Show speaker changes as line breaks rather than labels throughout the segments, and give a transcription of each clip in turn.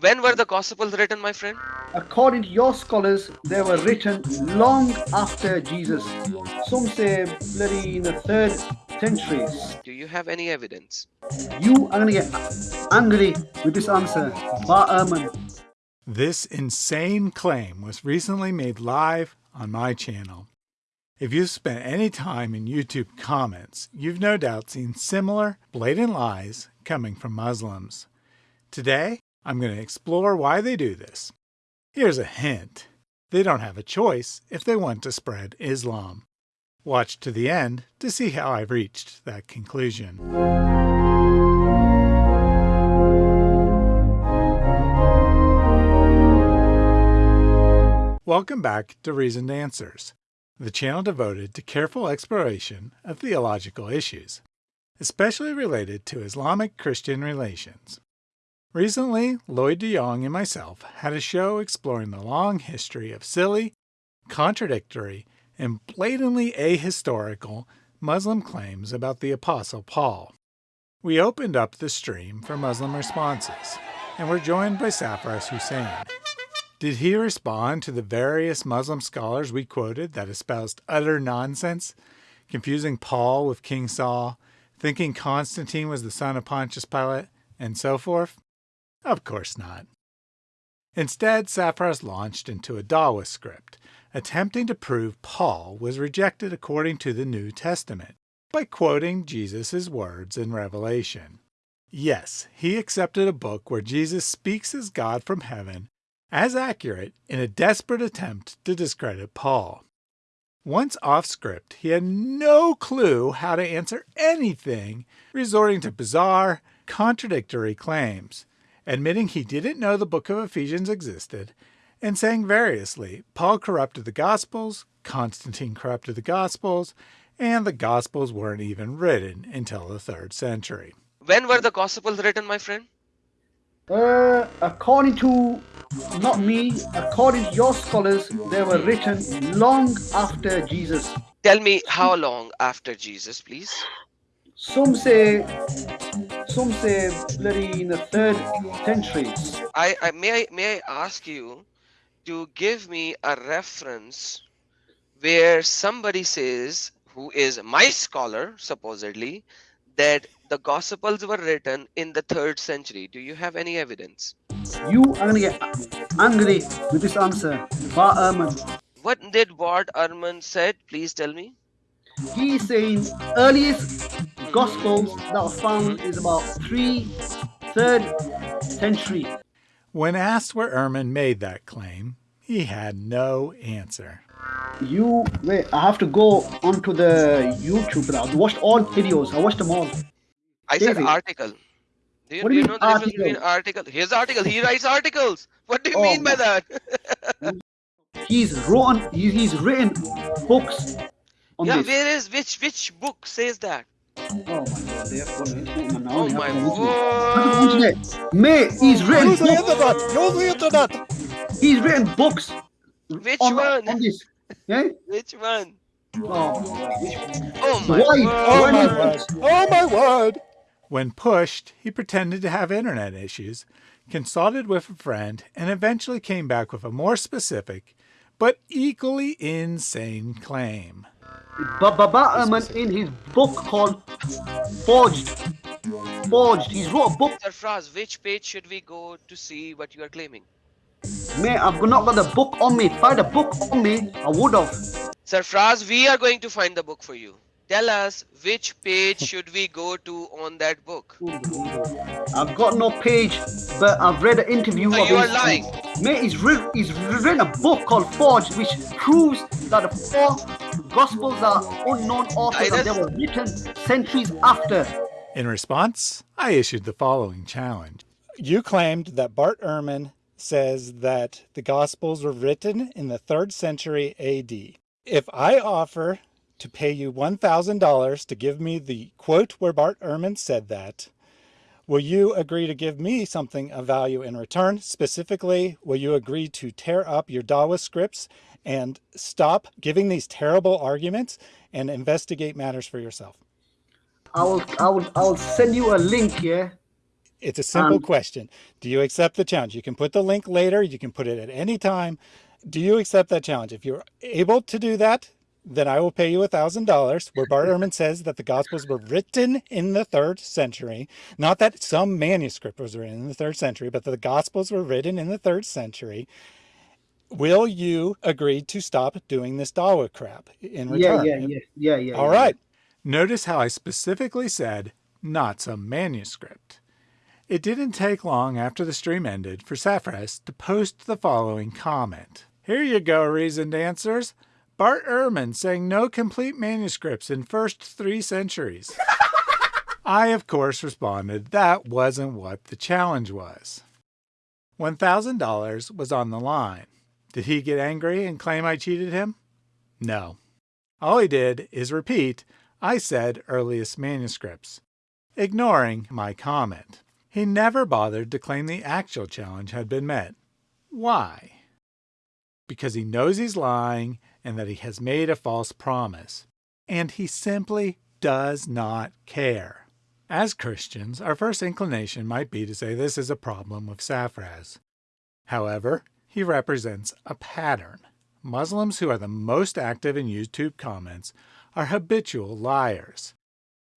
When were the Gospels written, my friend?
According to your scholars, they were written long after Jesus. Some say bloody in the third century.
Do you have any evidence?
You are going to get angry with this answer. Bart Ehrman.
This insane claim was recently made live on my channel. If you've spent any time in YouTube comments, you've no doubt seen similar blatant lies coming from Muslims. Today, I'm going to explore why they do this. Here's a hint. They don't have a choice if they want to spread Islam. Watch to the end to see how I've reached that conclusion. Welcome back to Reasoned Answers, the channel devoted to careful exploration of theological issues, especially related to Islamic-Christian relations. Recently, Lloyd DeYoung and myself had a show exploring the long history of silly, contradictory, and blatantly ahistorical Muslim claims about the Apostle Paul. We opened up the stream for Muslim responses, and were joined by Safras Hussein. Did he respond to the various Muslim scholars we quoted that espoused utter nonsense, confusing Paul with King Saul, thinking Constantine was the son of Pontius Pilate, and so forth? Of course not. Instead, Safras launched into a Dawa script, attempting to prove Paul was rejected according to the New Testament by quoting Jesus' words in Revelation. Yes, he accepted a book where Jesus speaks as God from heaven as accurate in a desperate attempt to discredit Paul. Once off script, he had no clue how to answer anything, resorting to bizarre, contradictory claims admitting he didn't know the book of Ephesians existed, and saying variously Paul corrupted the Gospels, Constantine corrupted the Gospels, and the Gospels weren't even written until the third century.
When were the Gospels written, my friend?
Uh, according to not me, according to your scholars, they were written long after Jesus.
Tell me how long after Jesus, please?
Some say some say bloody in the third century.
I, I may I may I ask you to give me a reference where somebody says who is my scholar supposedly that the gospels were written in the third century do you have any evidence
you are gonna get angry with this answer Bart Ehrman.
what did Bart Ehrman said please tell me
he's saying earliest Gospels that were found mm-hmm. is about 3 3rd century.
When asked where Ehrman made that claim, he had no answer.
You wait, I have to go onto the YouTube now. I watched all videos. I watched them all.
I David. said article. Do you, what do you, you know the article? difference between article? His article. He writes articles. What do you oh, mean by that?
he's written. He's written books.
yeah,
this.
where is which which book says that?
Oh my god, they have gone internet now. Oh my god. Internet. Mate, he's written
Use the internet. Use the internet.
He's written books.
Which on, one?
On this. Yeah?
Which one?
Oh,
oh my
Why?
word.
Oh my word. Oh my word. When pushed, he pretended to have internet issues, consulted with a friend, and eventually came back with a more specific, but equally insane claim.
Baba Ehrman in his book called Forged. Forged. He's wrote a book.
Sir Fraz, which page should we go to see what you are claiming?
Mate, I've not got the book on me. If I had a book on me, I would have.
Sir Fraz, we are going to find the book for you. Tell us which page should we go to on that book?
I've got no page, but I've read an interview.
So you are lying.
He's, written, he's written a book called Forged, which proves that the four Gospels are unknown authors and they were written centuries after.
In response, I issued the following challenge. You claimed that Bart Ehrman says that the Gospels were written in the 3rd century AD. If I offer to pay you $1,000 to give me the quote where Bart Ehrman said that, will you agree to give me something of value in return? Specifically, will you agree to tear up your Dawa scripts and stop giving these terrible arguments and investigate matters for yourself.
I will, I will, I will send you a link here
It's a simple
Um,
question. Do you accept the challenge? You can put the link later, you can put it at any time. Do you accept that challenge? If you're able to do that, then I will pay you a thousand dollars. Where Bart Ehrman says that the Gospels were written in the third century, not that some manuscript was written in the third century, but that the Gospels were written in the third century. Will you agree to stop doing this Dawa crap in
yeah,
return?
yeah, yeah, yeah, yeah.
All
yeah,
right. Notice how I specifically said not some manuscript. It didn't take long after the stream ended for Saffras to post the following comment. Here you go, reasoned answers. Bart Ehrman saying no complete manuscripts in first three centuries. I, of course, responded that wasn't what the challenge was. $1,000 was on the line. Did he get angry and claim I cheated him? No. All he did is repeat, I said earliest manuscripts, ignoring my comment. He never bothered to claim the actual challenge had been met. Why? Because he knows he's lying and that he has made a false promise. And he simply does not care. As Christians, our first inclination might be to say this is a problem with Saffraz. However, he represents a pattern. Muslims who are the most active in YouTube comments are habitual liars.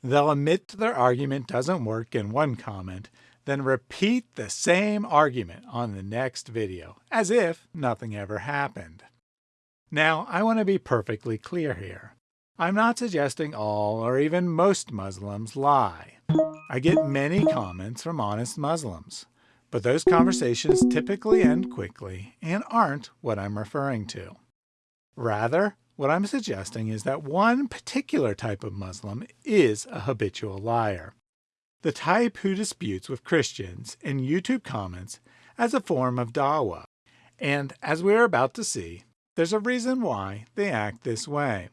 They'll admit their argument doesn't work in one comment, then repeat the same argument on the next video, as if nothing ever happened. Now, I want to be perfectly clear here. I'm not suggesting all or even most Muslims lie. I get many comments from honest Muslims, but those conversations typically end quickly and aren't what I'm referring to. Rather, what I'm suggesting is that one particular type of Muslim is a habitual liar. The type who disputes with Christians in YouTube comments as a form of dawah. And as we are about to see, there's a reason why they act this way.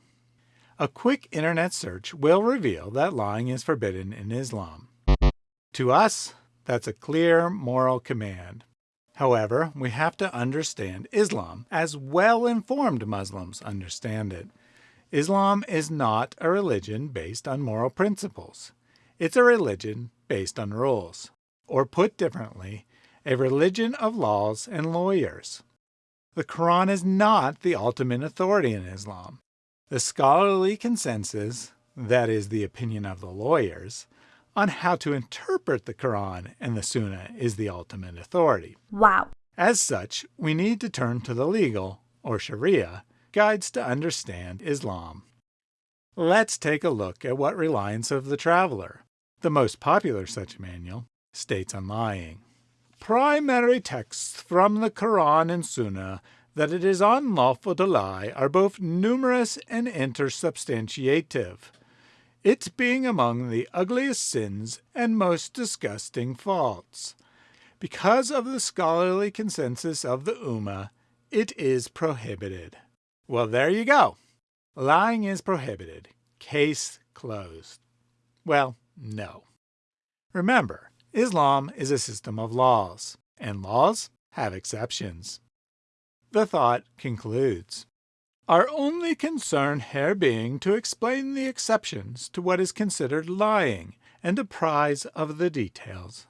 A quick internet search will reveal that lying is forbidden in Islam. To us, that's a clear moral command. However, we have to understand Islam as well-informed Muslims understand it. Islam is not a religion based on moral principles. It's a religion based on rules. Or put differently, a religion of laws and lawyers. The Quran is not the ultimate authority in Islam. The scholarly consensus, that is the opinion of the lawyers, on how to interpret the Quran and the Sunnah is the ultimate authority.
Wow.
As such, we need to turn to the legal, or Sharia, guides to understand Islam. Let's take a look at what Reliance of the Traveler, the most popular such manual, states on lying. Primary texts from the Quran and Sunnah that it is unlawful to lie are both numerous and intersubstantiative, it being among the ugliest sins and most disgusting faults. Because of the scholarly consensus of the Ummah, it is prohibited. Well, there you go. Lying is prohibited. Case closed. Well, no. Remember, Islam is a system of laws, and laws have exceptions. The thought concludes. Our only concern here being to explain the exceptions to what is considered lying and apprise of the details.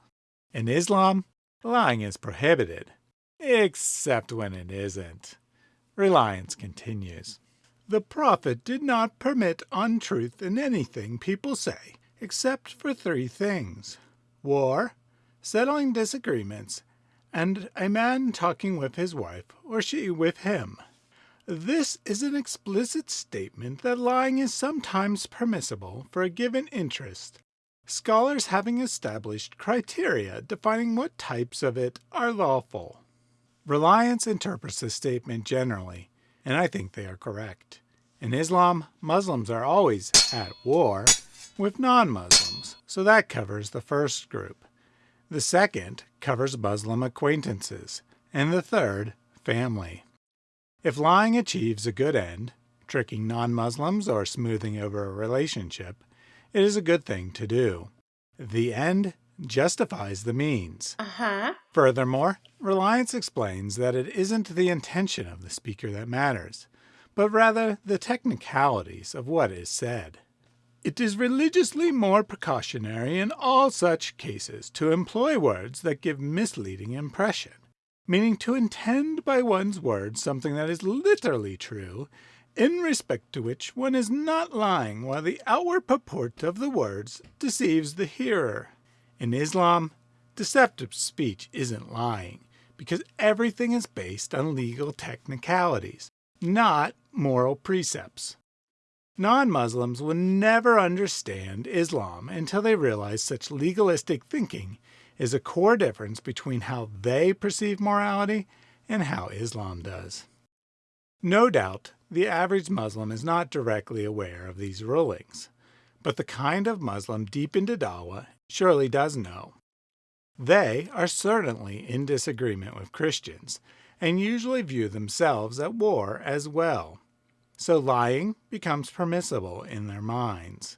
In Islam, lying is prohibited, except when it isn't. Reliance continues. The Prophet did not permit untruth in anything people say, except for three things war, settling disagreements, and a man talking with his wife or she with him. This is an explicit statement that lying is sometimes permissible for a given interest, scholars having established criteria defining what types of it are lawful. Reliance interprets this statement generally, and I think they are correct. In Islam, Muslims are always at war with non-Muslims, so that covers the first group. The second covers Muslim acquaintances, and the third, family. If lying achieves a good end, tricking non-Muslims or smoothing over a relationship, it is a good thing to do. The end justifies the means.
Uh-huh.
Furthermore, Reliance explains that it isn't the intention of the speaker that matters, but rather the technicalities of what is said. It is religiously more precautionary in all such cases to employ words that give misleading impression, meaning to intend by one's words something that is literally true, in respect to which one is not lying while the outward purport of the words deceives the hearer. In Islam, deceptive speech isn't lying, because everything is based on legal technicalities, not moral precepts. Non-Muslims will never understand Islam until they realize such legalistic thinking is a core difference between how they perceive morality and how Islam does. No doubt, the average Muslim is not directly aware of these rulings, but the kind of Muslim deep into Dawah surely does know. They are certainly in disagreement with Christians and usually view themselves at war as well so lying becomes permissible in their minds.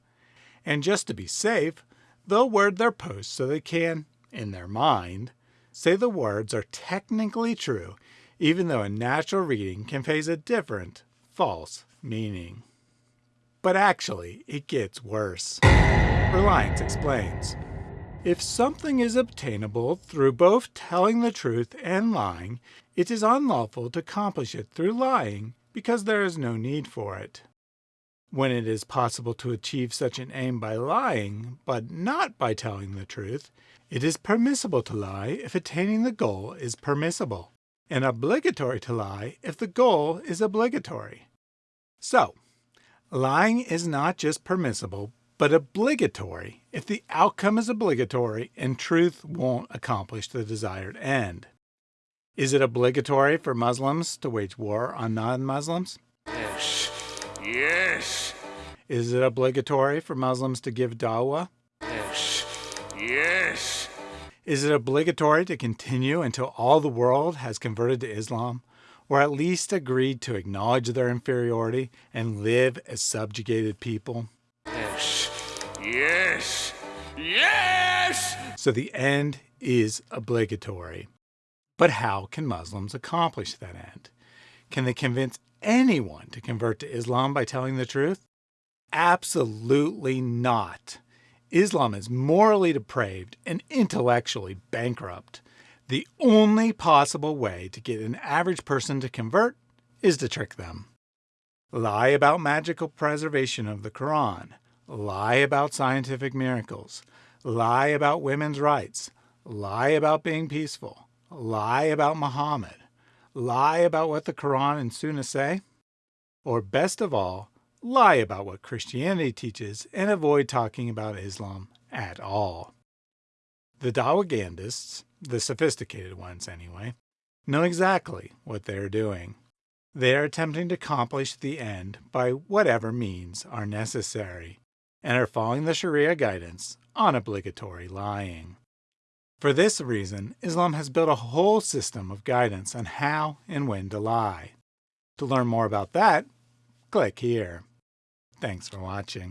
And just to be safe, they'll word their posts so they can, in their mind, say the words are technically true, even though a natural reading conveys a different, false meaning. But actually, it gets worse. Reliance explains. If something is obtainable through both telling the truth and lying, it is unlawful to accomplish it through lying because there is no need for it. When it is possible to achieve such an aim by lying, but not by telling the truth, it is permissible to lie if attaining the goal is permissible, and obligatory to lie if the goal is obligatory. So, lying is not just permissible, but obligatory if the outcome is obligatory and truth won't accomplish the desired end. Is it obligatory for Muslims to wage war on non-Muslims?
Yes. Yes.
Is it obligatory for Muslims to give dawah?
Yes. Yes.
Is it obligatory to continue until all the world has converted to Islam, or at least agreed to acknowledge their inferiority and live as subjugated people?
Yes. Yes. Yes!
So the end is obligatory. But how can Muslims accomplish that end? Can they convince anyone to convert to Islam by telling the truth? Absolutely not. Islam is morally depraved and intellectually bankrupt. The only possible way to get an average person to convert is to trick them. Lie about magical preservation of the Quran. Lie about scientific miracles. Lie about women's rights. Lie about being peaceful lie about Muhammad, lie about what the Quran and Sunnah say, or best of all, lie about what Christianity teaches and avoid talking about Islam at all. The Dawagandists, the sophisticated ones anyway, know exactly what they are doing. They are attempting to accomplish the end by whatever means are necessary, and are following the Sharia guidance on obligatory lying. For this reason, Islam has built a whole system of guidance on how and when to lie. To learn more about that, click here. Thanks for watching.